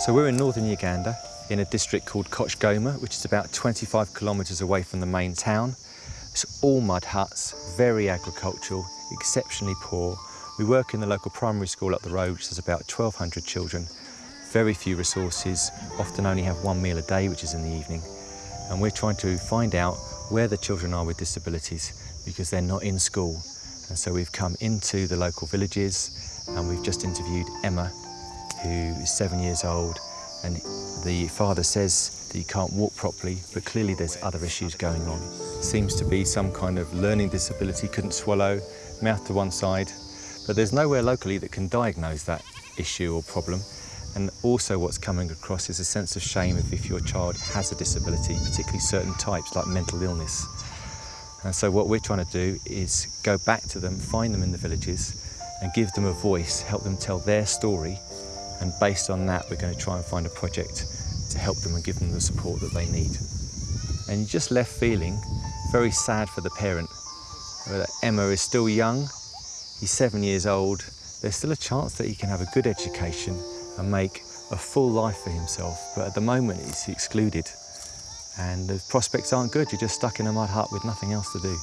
So we're in northern Uganda in a district called Kochgoma, which is about 25 kilometres away from the main town. It's all mud huts, very agricultural, exceptionally poor. We work in the local primary school up the road, which has about 1,200 children. Very few resources, often only have one meal a day, which is in the evening. And we're trying to find out where the children are with disabilities because they're not in school. And so we've come into the local villages and we've just interviewed Emma, who is seven years old and the father says that he can't walk properly but clearly there's other issues going on. Seems to be some kind of learning disability, couldn't swallow, mouth to one side but there's nowhere locally that can diagnose that issue or problem and also what's coming across is a sense of shame if, if your child has a disability, particularly certain types like mental illness. And so what we're trying to do is go back to them, find them in the villages and give them a voice, help them tell their story and based on that, we're going to try and find a project to help them and give them the support that they need. And you just left feeling very sad for the parent. Emma is still young, he's seven years old, there's still a chance that he can have a good education and make a full life for himself, but at the moment he's excluded. And the prospects aren't good, you're just stuck in a mud hut with nothing else to do.